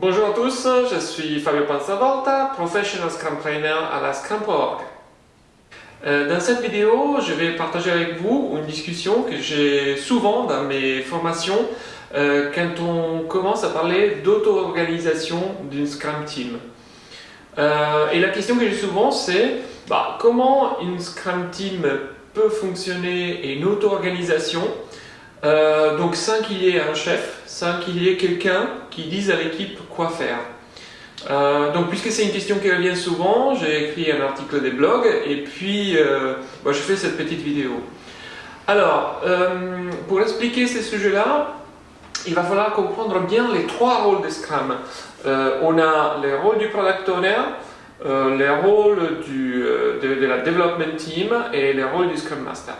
Bonjour à tous, je suis Fabio Panzavolta, Professional Scrum Trainer à la Scrum.org. Euh, dans cette vidéo, je vais partager avec vous une discussion que j'ai souvent dans mes formations euh, quand on commence à parler d'auto-organisation d'une Scrum Team. Euh, et la question que j'ai souvent c'est bah, comment une Scrum Team peut fonctionner et une auto-organisation? Donc sans qu'il y ait un chef, sans qu'il y ait quelqu'un qui dise à l'équipe quoi faire. Euh, donc puisque c'est une question qui revient souvent, j'ai écrit un article des blogs et puis euh, bah, je fais cette petite vidéo. Alors, euh, pour expliquer ces sujets-là, il va falloir comprendre bien les trois rôles de Scrum. on a les rôles du Product Owner, les rôles du, de, de, la Development Team et les rôles du Scrum Master.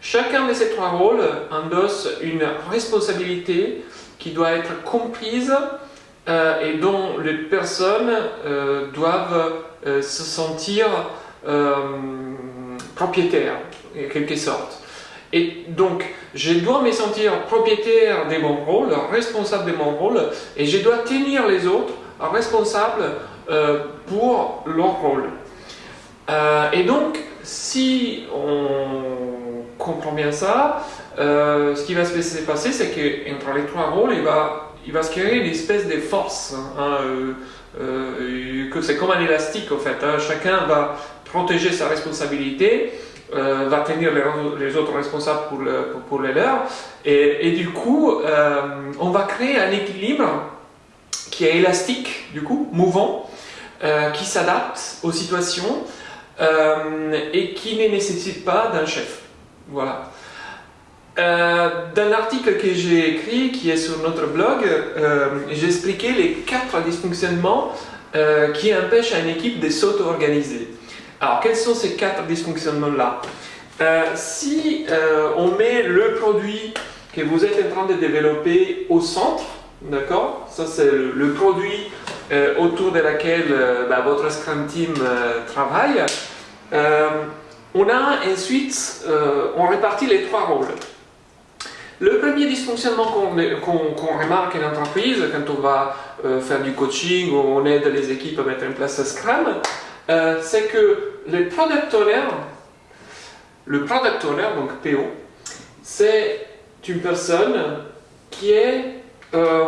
Chacun de ces trois rôles endosse une responsabilité qui doit être comprise euh, et dont les personnes euh, doivent euh, se sentir propriétaires, en quelque sorte. Et donc, je dois me sentir propriétaire de mon rôle, responsable de mon rôle, et je dois tenir les autres responsables pour leur rôle. et donc, si on comprend bien ça, ce qui va se passer, c'est qu'entre les trois rôles, il va se créer une espèce de force, hein, hein, euh, euh, que c'est comme un élastique en fait. Hein. chacun va protéger sa responsabilité, euh, va tenir les, autres responsables pour, pour, les leurs, et, et du coup, on va créer un équilibre qui est élastique, du coup, mouvant, qui s'adapte aux situations et qui ne nécessite pas d'un chef. Voilà. Euh, dans l'article que j'ai écrit, qui est sur notre blog, euh, j'ai expliqué les quatre dysfonctionnements euh, qui empêchent une équipe de s'auto-organiser. Alors, quels sont ces quatre dysfonctionnements-là? Si on met le produit que vous êtes en train de développer au centre, d'accord? Ça, c'est le, produit autour de laquelle bah, votre Scrum Team travaille. on a ensuite, on répartit les trois rôles. Le premier dysfonctionnement qu'on remarque en entreprise, quand on va euh, faire du coaching ou on aide les équipes à mettre en place Scrum, euh, c'est que le product owner, le product owner, donc PO, c'est une personne qui est euh,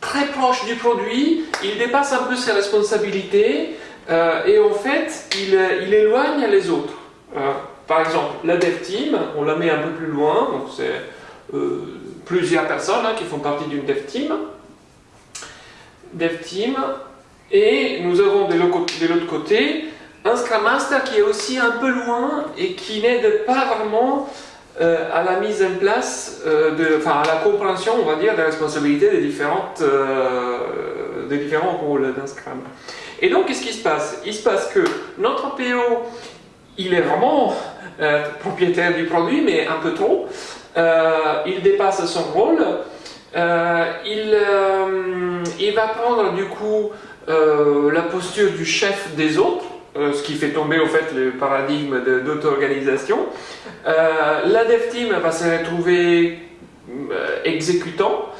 très proche du produit, il dépasse un peu ses responsabilités et en fait, il, éloigne les autres. par exemple, la dev team, on la met un peu plus loin, donc c'est plusieurs personnes hein, qui font partie d'une dev team. Dev team. Et nous avons de l'autre côté un Scrum Master qui est aussi un peu loin et qui n'aide pas vraiment euh, à la mise en place, euh, enfin à la compréhension, on va dire, des responsabilités des, différentes, des différents rôles d'un Scrum. Et donc, qu'est-ce qui se passe? Il se passe que notre PO, il est vraiment propriétaire du produit, mais un peu trop. Euh, il dépasse son rôle, euh, il, euh, il, va prendre du coup la posture du chef des autres, ce qui fait tomber au fait le paradigme d'auto-organisation. la dev team va se retrouver exécutant.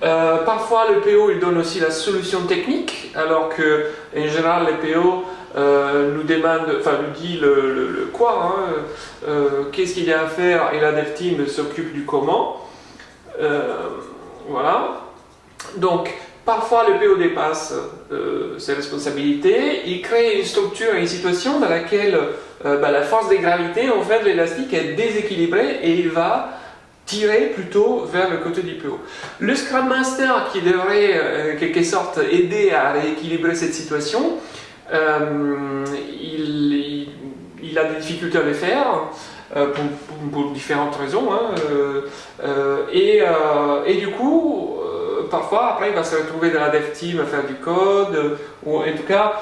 parfois le PO il donne aussi la solution technique, alors que en général les PO euh, nous demande, enfin nous dit le, quoi, hein, euh, qu'est-ce qu'il y a à faire et la dev team s'occupe du comment. Euh, voilà. Donc, parfois le PO dépasse ses responsabilités, il crée une structure et une situation dans laquelle bah, la force des gravités, en fait, l'élastique est déséquilibrée et il va tirer plutôt vers le côté du PO. Le Scrum Master qui devrait en quelque sorte aider à rééquilibrer cette situation, euh, il, a des difficultés à le faire. Euh, pour, différentes raisons. Hein, euh, et, et, du coup, parfois, après, il va se retrouver dans la dev team à faire du code, ou en tout cas,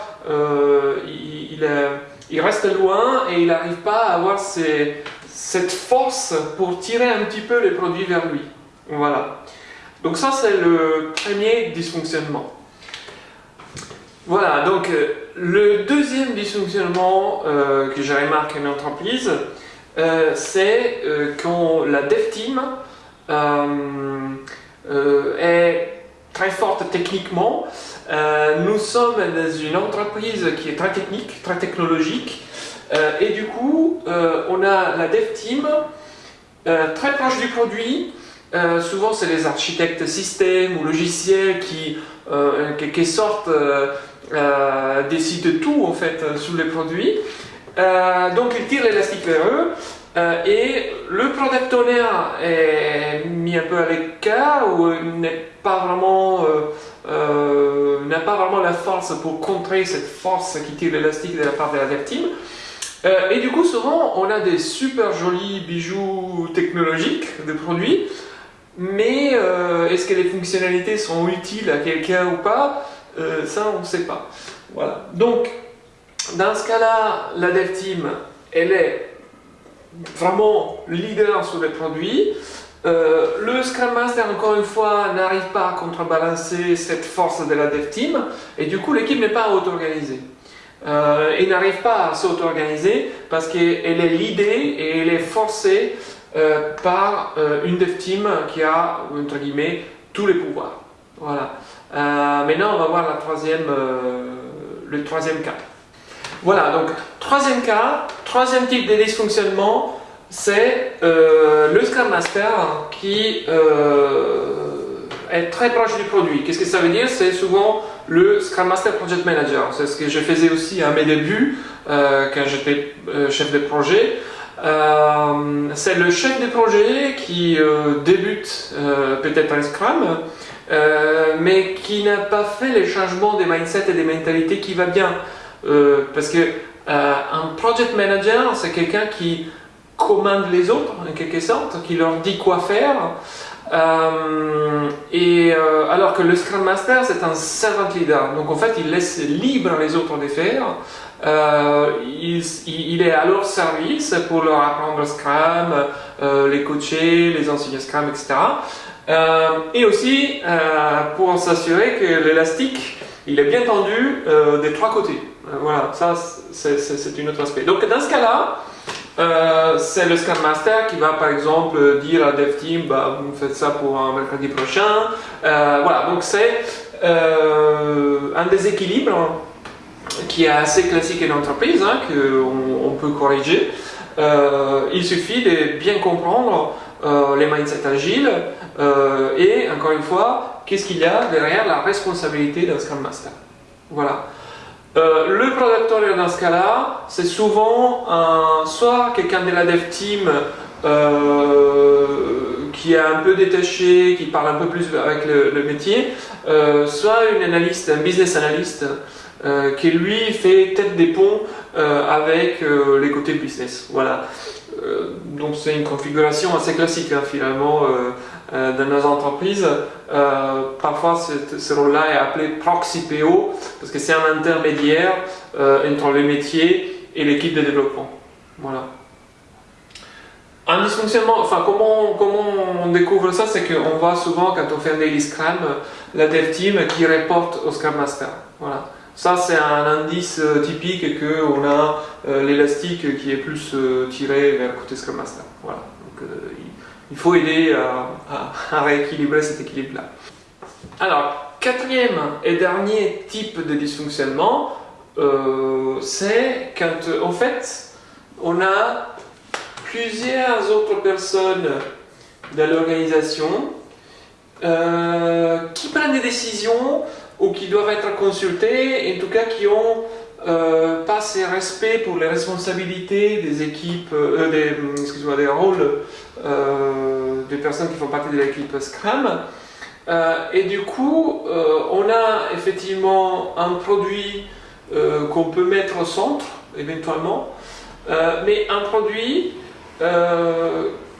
il, il, reste loin et il n'arrive pas à avoir cette force pour tirer un petit peu les produits vers lui. Voilà. Donc ça, c'est le premier dysfonctionnement. Voilà, donc le deuxième dysfonctionnement euh, que j'ai remarqué en entreprise, euh, c'est quand la dev team est très forte techniquement. nous sommes dans une entreprise qui est très technique, très technologique. et du coup, on a la dev team très proche du produit. souvent, c'est les architectes système ou logiciels qui, qui, sortent, décident de tout en fait sur les produits. donc, ils tirent l'élastique vers eux. Euh, et le product owner est mis un peu à l'écart ou n'est pas vraiment euh, euh, n'a pas vraiment la force pour contrer cette force qui tire l'élastique de la part de la dev team. et du coup, souvent, on a des super jolis bijoux technologiques de produits, mais est-ce que les fonctionnalités sont utiles à quelqu'un ou pas? Ça, on ne sait pas. Voilà. Donc, dans ce cas-là, la dev team, elle est vraiment leader sur les produits. Euh, le Scrum Master, encore une fois, n'arrive pas à contrebalancer cette force de la dev team et du coup l'équipe n'est pas auto-organisée. Euh, il n'arrive pas à s'auto-organiser parce qu'elle est l'idée et elle est forcée euh, par une dev team qui a, entre guillemets, tous les pouvoirs. Voilà. maintenant, on va voir troisième, le troisième cas. Voilà, donc troisième cas, troisième type de dysfonctionnement, c'est euh, le Scrum Master qui euh, est très proche du produit. Qu'est-ce que ça veut dire? C'est souvent le Scrum Master Project Manager. C'est ce que je faisais aussi à mes débuts euh, quand j'étais chef de projet. c'est le chef de projet qui débute peut-être un Scrum, mais qui n'a pas fait les changements des mindsets et des mentalités qui va bien. Euh, parce que euh, un project manager, c'est quelqu'un qui commande les autres, en quelque sorte, qui leur dit quoi faire. Euh, et alors que le Scrum Master, c'est un servant leader. Donc en fait, il laisse libre les autres de faire. Il, il, est à leur service pour leur apprendre Scrum, les coacher, les enseigner Scrum, etc. et aussi pour s'assurer que l'élastique, il est bien tendu des trois côtés. Euh, voilà, ça c'est un autre aspect. Donc dans ce cas-là, euh, c'est le Scrum Master qui va par exemple dire à Dev Team, bah, vous faites ça pour un mercredi prochain. Euh, voilà, donc c'est un déséquilibre qui est assez classique en entreprise, hein, qu'on on peut corriger. il suffit de bien comprendre les mindsets agiles et encore une fois, qu'est-ce qu'il y a derrière la responsabilité d'un Scrum Master. Voilà. Euh, le product owner dans ce cas-là, c'est souvent soit quelqu'un de la dev team euh, qui est un peu détaché, qui parle un peu plus avec le, métier, euh, soit une analyste, un business analyst qui lui fait tête des ponts avec les côtés business. Voilà. donc c'est une configuration assez classique hein, finalement euh, dans nos entreprises, euh, parfois ce, rôle-là est appelé proxy PO parce que c'est un intermédiaire euh, entre le métier et l'équipe de développement. Voilà. Un dysfonctionnement, enfin comment, comment on découvre ça, c'est qu'on voit souvent quand on fait un daily Scrum, la dev team qui reporte au Scrum Master. Voilà. Ça c'est un indice typique qu'on a l'élastique qui est plus tiré vers le côté Scrum Master. Voilà. Faut aider à, rééquilibrer cet équilibre-là. Alors, quatrième et dernier type de dysfonctionnement, euh, c'est quand, en fait, on a plusieurs autres personnes de l'organisation euh, qui prennent des décisions ou qui doivent être consultées, en tout cas qui ont euh, pas ces respects pour les responsabilités des équipes, euh, des, des rôles euh, des personnes qui font partie de l'équipe Scrum. et du coup, on a effectivement un produit qu'on peut mettre au centre, éventuellement, mais un produit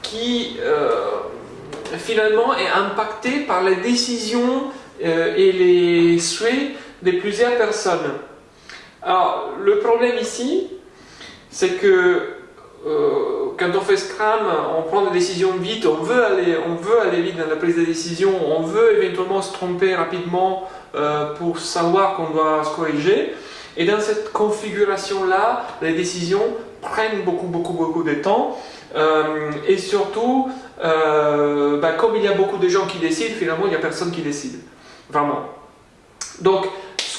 qui finalement est impacté par les décisions et les souhaits de plusieurs personnes. Alors, le problème ici, c'est que euh, quand on fait Scrum, on prend des décisions vite, on veut, aller, on veut aller vite dans la prise de décision, on veut éventuellement se tromper rapidement euh, pour savoir qu'on doit se corriger. Et dans cette configuration-là, les décisions prennent beaucoup, beaucoup, beaucoup de temps. Euh, et surtout, bah, comme il y a beaucoup de gens qui décident, finalement, il n'y a personne qui décide. vraiment. Donc,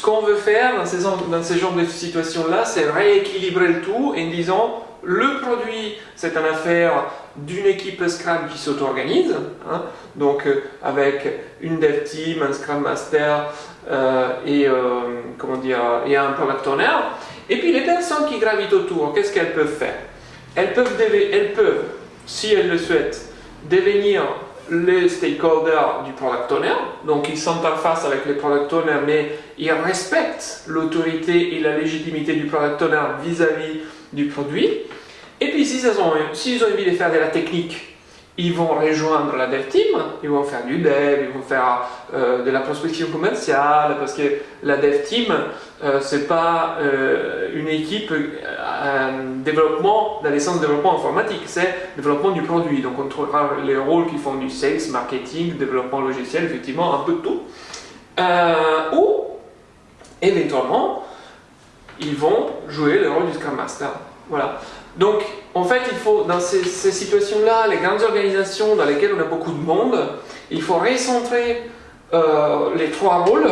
qu'on veut faire dans ces, dans ces genres de situations-là, c'est rééquilibrer le tout en disant le produit, c'est une affaire d'une équipe Scrum qui s'auto-organise, hein, donc euh, avec une dev team, un Scrum Master euh, et, euh, comment dire, et un Product Owner. Et puis les personnes qui gravitent autour, qu'est-ce qu'elles peuvent faire? Elles peuvent, elles peuvent, si elles le souhaitent, devenir les stakeholders du product owner, donc ils s'interfacent avec les product owners, mais ils respectent l'autorité et la légitimité du product owner vis-à-vis du produit. Et puis s'ils ont, ont envie de faire de la technique, ils vont rejoindre la dev team, ils vont faire du dev, ils vont faire euh, de la prospection commerciale, parce que la dev team, euh, c'est pas euh, une équipe développement, dans les sens développement informatique, c'est développement du produit. Donc on trouvera les rôles qui font du sales, marketing, développement logiciel, effectivement, un peu de tout. ou, éventuellement, ils vont jouer le rôle du Scrum Master. Voilà. Donc, en fait, il faut, dans ces, situations-là, les grandes organisations dans lesquelles on a beaucoup de monde, il faut recentrer euh, les trois rôles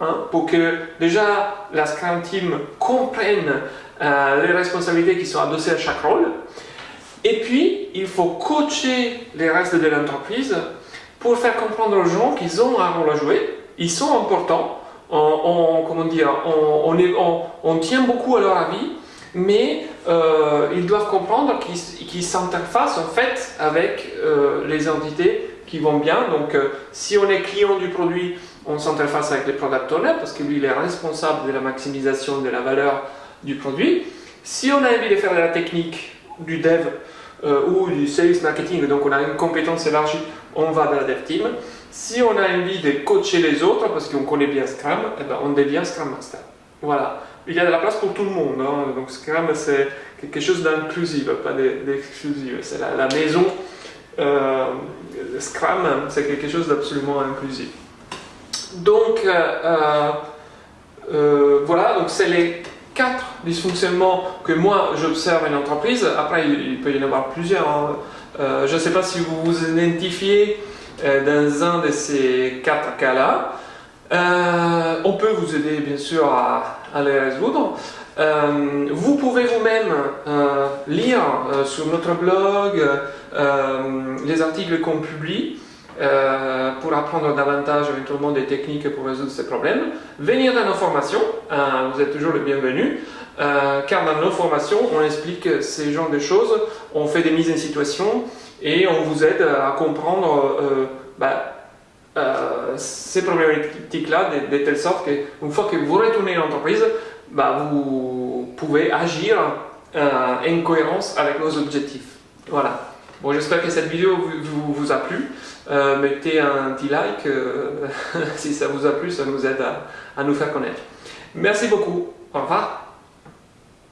hein, pour que déjà la Scrum Team comprenne euh, les responsabilités qui sont adossées à chaque rôle. Et puis, il faut coacher les restes de l'entreprise pour faire comprendre aux gens qu'ils ont un rôle à jouer, ils sont importants, on, comment dire, on, tient beaucoup à leur avis, mais euh, ils doivent comprendre qu'ils s'interfacent en fait avec euh, les entités qui vont bien. Donc si on est client du produit, on s'interface avec les product owners parce que lui il est responsable de la maximisation de la valeur du produit. Si on a envie de faire de la technique, du dev ou du sales marketing, donc on a une compétence élargie, on va dans la dev team. Si on a envie de coacher les autres parce qu'on connaît bien Scrum, eh ben, on devient Scrum Master. Voilà il y a de la place pour tout le monde. Hein. Donc Scrum, c'est quelque chose d'inclusif, pas d'exclusif. C'est la, maison euh, Scrum, c'est quelque chose d'absolument inclusif. Donc, euh, euh, voilà, donc c'est les quatre dysfonctionnements que moi j'observe en entreprise. Après, il, peut y en avoir plusieurs. Hein. je ne sais pas si vous vous identifiez dans un de ces quatre cas-là. on peut vous aider bien sûr à, les résoudre. Euh, vous pouvez vous-même euh, lire euh, sur notre blog les articles qu'on publie pour apprendre davantage éventuellement des techniques pour résoudre ces problèmes. Venir dans nos formations, vous êtes toujours le bienvenu, car dans nos formations, on explique ces genres de choses, on fait des mises en situation et on vous aide à comprendre bah, euh, ces problématiques-là de, telle sorte qu'une fois que vous retournez à l'entreprise, bah, vous pouvez agir euh, en cohérence avec nos objectifs. Voilà. Bon, j'espère que cette vidéo vous, a plu. Euh, mettez un petit like si ça vous a plu, ça nous aide à nous faire connaître. Merci beaucoup. Au revoir.